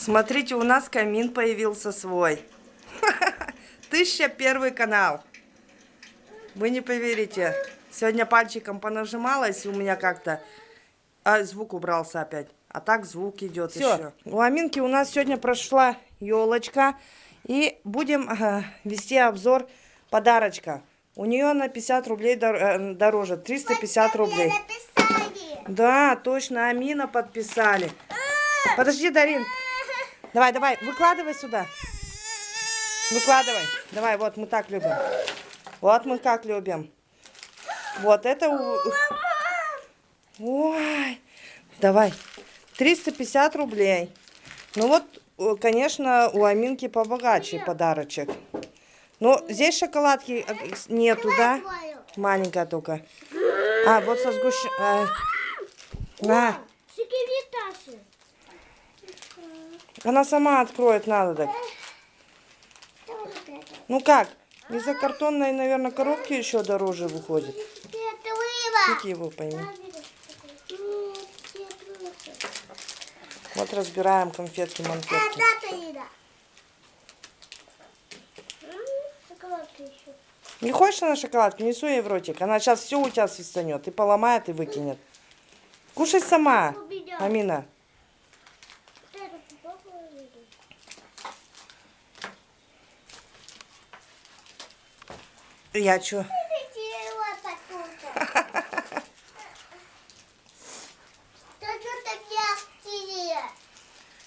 Смотрите, у нас камин появился свой. Тысяча первый канал. Вы не поверите. Сегодня пальчиком понажималась у меня как-то. А звук убрался опять. А так звук идет еще. У Аминки у нас сегодня прошла елочка. И будем э, вести обзор подарочка. У нее на 50 рублей дор э, дороже. 350 рублей. Да, точно, Амина подписали. Подожди, Дарин. Давай, давай, выкладывай сюда. Выкладывай. Давай, вот мы так любим. Вот мы как любим. Вот это... Ой, давай. 350 рублей. Ну вот, конечно, у Аминки побогаче подарочек. Но здесь шоколадки э, нету, да? Маленькая только. А, вот со сгущ... А, на. Она сама откроет, надо так. Ну как? Из-за картонной, наверное, коробки еще дороже выходит. Фиг его пойми. Вот разбираем конфетки-манфетки. Не хочешь на шоколадку? Несу ей в ротик. Она сейчас все у тебя свистанет. И поломает, и выкинет. Кушай сама, Амина. Я что?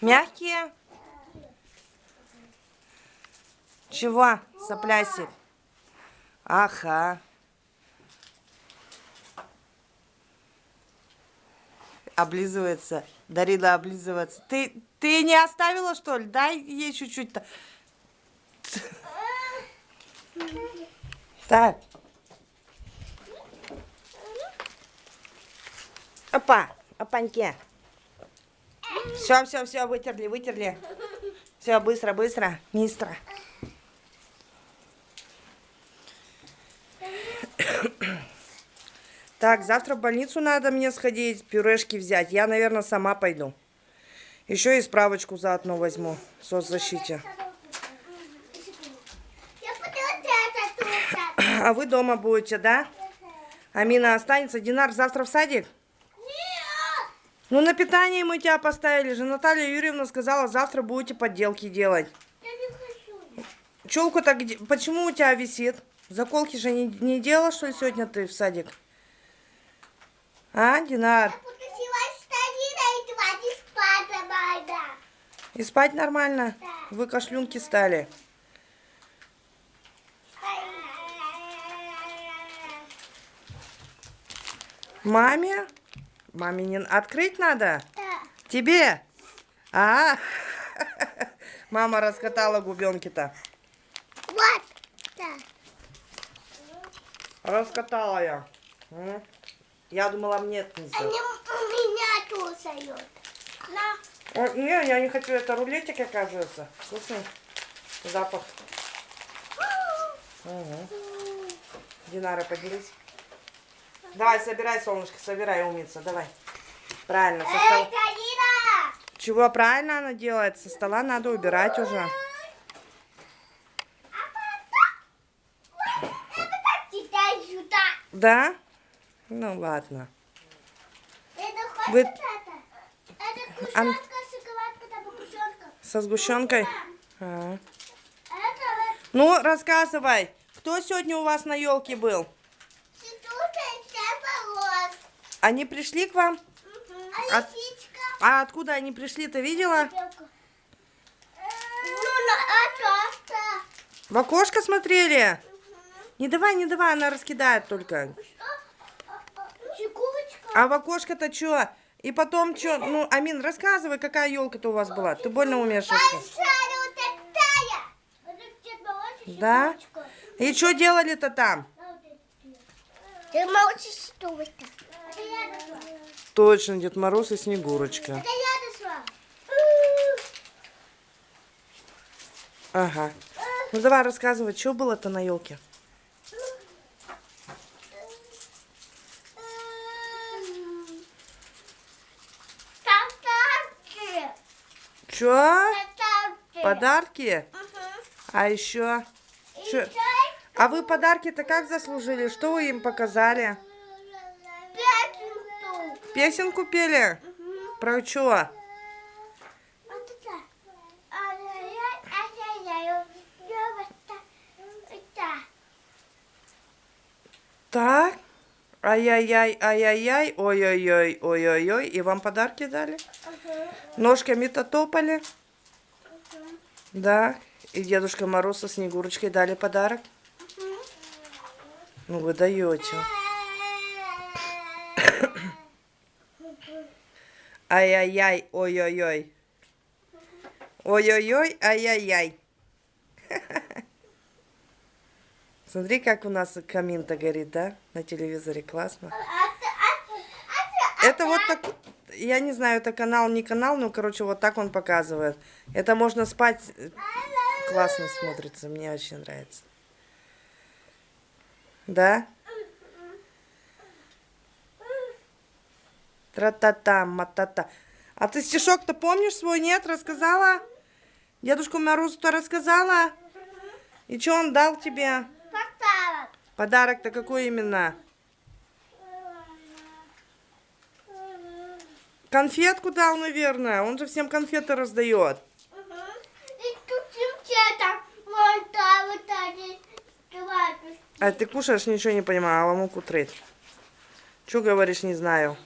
Мягкие? Чего, соплясик? Ага. Облизывается. Дарина облизывается. Ты, ты не оставила, что ли? Дай ей чуть-чуть-то. Так. Опа, опаньки. Все, все, все, вытерли, вытерли. Все, быстро, быстро, мистра. Так, завтра в больницу надо мне сходить, пюрешки взять. Я, наверное, сама пойду. Еще и справочку заодно возьму в соцзащите. А вы дома будете, да? Амина останется. Динар завтра в садик? Нет! Ну, на питание мы тебя поставили же. Наталья Юрьевна сказала, завтра будете подделки делать. Я не хочу. Челку-то где? Почему у тебя висит? Заколки же не, не делала, что ли, сегодня ты в садик? А, Динар? И спать нормально? Да. Вы кашлюнки стали. Маме? Маме не открыть надо? Да. Тебе? А, мама раскатала губенки-то. Вот. Да. Раскатала я. Я думала, мне это нельзя. Они у меня кусают. На. Не, я не хочу. Это рулетик, оказывается. Вкусный запах. Угу. Динара, поделись. Давай, собирай, солнышко, собирай, умница, давай. Правильно, со Эй, стола. Карина! Чего правильно она делает? Со стола надо убирать уже. Читать сюда? Да? Ну ладно. Это Вы- это? Ан-. Со сгущенкой? А. Это вот Ну, рассказывай. Кто сегодня у вас на елке был? Они пришли к вам? А А-? А откуда они пришли, ты видела? Ну. В окошко смотрели? Не давай, не давай, она раскидает только. Чекулочка. А в окошко-то что? И потом что? Ну, Амин, рассказывай, какая елка-то у вас была. Ты больно умеешь Да? И что делали-то там? Мороз и Снегурочка. Это. Точно, Дед Мороз и Снегурочка. Это я дошла. Ага. Ну давай рассказывай, что было-то на елке? Там танки. Чё? Поставьте. Подарки? Мгм. А еще? Чё? А вы подарки-то как заслужили? Что вы им показали? Песенку пели? Мгм. Про ай-яй-яй. Я вот так. Ай-яй-яй, ай-яй-яй, ой-ой-ой, ой-ой-ой. И вам подарки дали? Мгм. Ножками-то топали? Мгм. Да. И Дедушка Мороз со Снегурочкой дали подарок? Мгм. Ну вы даете. Ай-яй-яй, ой-ой-ой. Ой-ой-ой, ай-яй-яй. Смотри, как у нас камин-то горит, да? На телевизоре классно. Это вот так, я не знаю, это канал, не канал, но, короче, вот так он показывает. Это можно спать, классно смотрится, мне очень нравится. Да? Тра-та-та, ма-та-та. А ты стишок-то помнишь свой, нет? Рассказала? Дедушку Морозу-то рассказала? И что он дал тебе? Поставок. Подарок-то какой именно? Конфетку дал, наверное. Он же всем конфеты раздает. А ты кушаешь, ничего не понимаю, а муку трыть. Че говоришь, не знаю.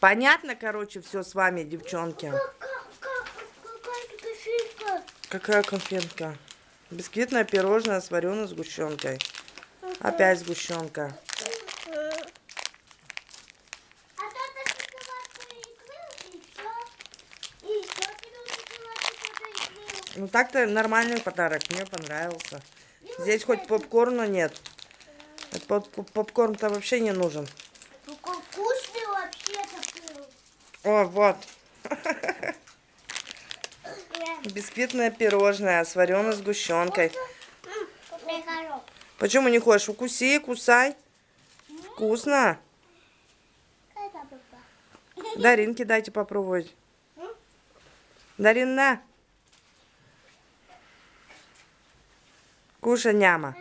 Понятно, короче, все с вами, девчонки. Какая конфетка? Бисквитное пирожное с вареной сгущенкой. Опять сгущенка. А. Ну так-то нормальный подарок, мне понравился. Здесь хоть попкорна нет. Поп- поп- Попкорн-то вообще не нужен. Какой вкусный вообще-то был. О, вот. Я- Бисквитное пирожное с вареной сгущенкой. Почему не хочешь? Укуси, кусай. Вкусно. Даринке дайте попробовать. Дарин, на. Кушай, няма.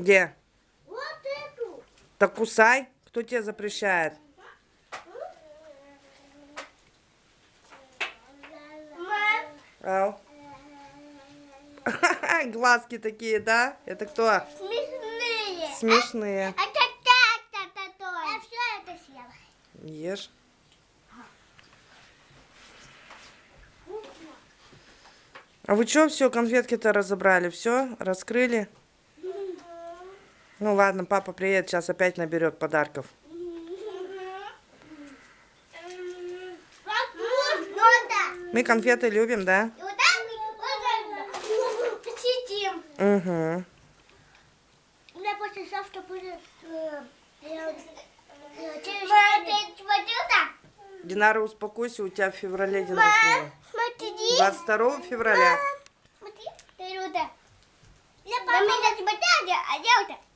Где? Вот эту. Так кусай. Кто тебе запрещает? Ау. Глазки такие, да? Это кто? Смешные. Смешные. Это так, то то Я все это съела. Ешь. А вы что, все, конфетки-то разобрали? Все, раскрыли? Ну ладно, папа приедет, сейчас опять наберет подарков. Мы конфеты любим, да? Угу. У меня после завтра будет... через- ты смотрел так? Динара, успокойся, у тебя в феврале день рождения. Мам, смотри. 22 февраля. Смотри, ты Рута. Я папа. меня смотрели, а я вот так.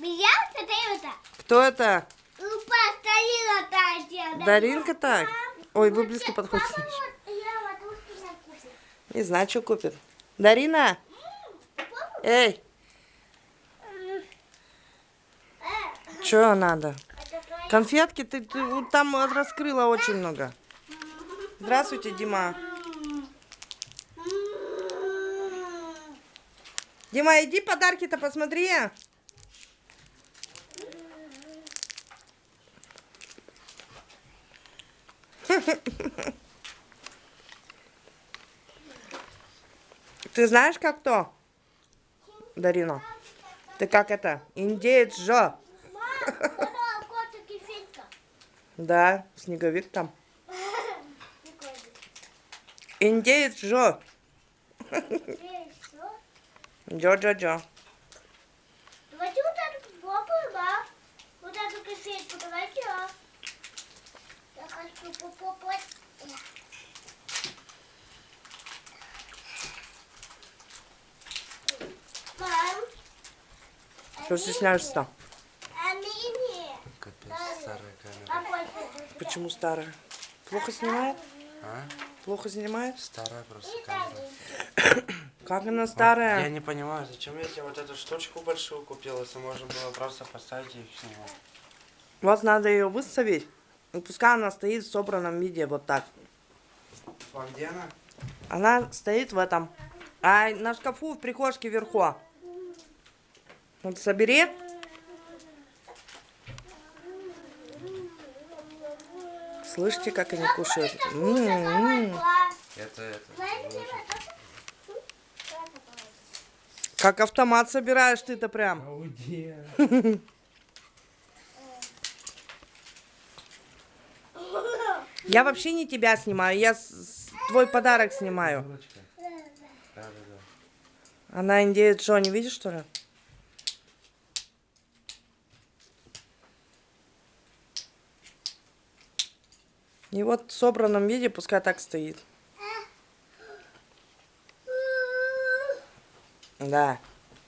Меня вот это вот. Кто это? Упа стояла та девочка. Даринка так? Ой, вы близко подходите. Не знаю, что купит. Дарина, эй, э, что надо? Конфетки ты, ты там раскрыла очень много. Здравствуйте, Дима. Дима, иди подарки-то посмотри. Ты знаешь, как то? Дарина. Ты как это? Индеец же. Да, снеговик там. Индеец же. Джо-джо-джо. Что стесняешься? Капец. Почему старая? Плохо снимает? А? Плохо снимает? Старая просто камера. Как она старая? Вот, я не понимаю, зачем я тебе вот эту штучку большую купил, если можно было просто поставить и их снимать. Вот надо ее выставить. И пускай она стоит в собранном виде вот так. А где она? Она стоит в этом. А на шкафу в прихожке вверху. Вот собери. Слышите, как они кушают? М-м-м. Это, это. Знаете, выложи. это- Как автомат собираешь ты-то прям. А где? Я вообще не тебя снимаю, я с- твой подарок снимаю. Она что, не видишь, что ли? И вот в собранном виде пускай так стоит. Да.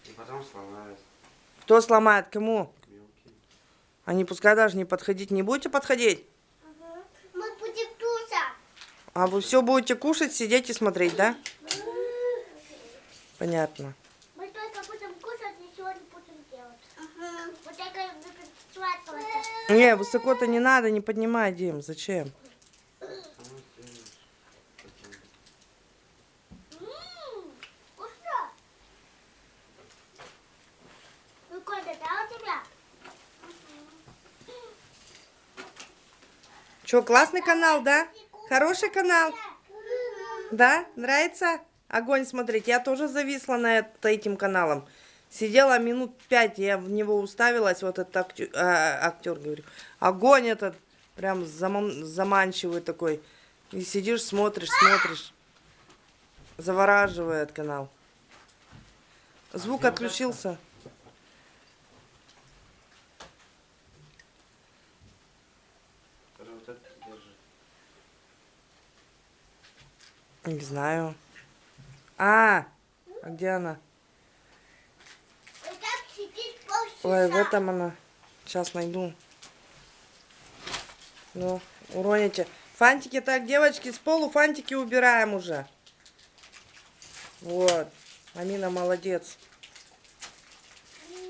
И потом сломают Кто сломает, кому? Они пускай даже не подходить. Не будете подходить? А вы все будете кушать, сидеть и смотреть, да? Понятно. Мы только будем кушать, ничего не будем делать. Вот так и будем сладкого. Не, высоко-то не надо, не поднимай, Дим. Зачем? М, Вкусно. Прикольно, да, у тебя? Че, классный канал, да? Хороший канал? Да? Нравится? Огонь смотреть. Я тоже зависла на это- этим каналом. Сидела минут пять, я в него уставилась, вот этот актер, актер говорю. Огонь этот, прям заман- заманчивый такой. И сидишь, смотришь, смотришь. Завораживает канал. Звук отключился. Который вот этот держит. Не знаю. А, а где она? Ой, в этом она. Сейчас найду. Ну, уроните. Фантики так, девочки, с полу фантики убираем уже. Вот. Амина молодец.